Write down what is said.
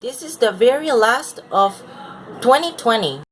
This is the very last of 2020.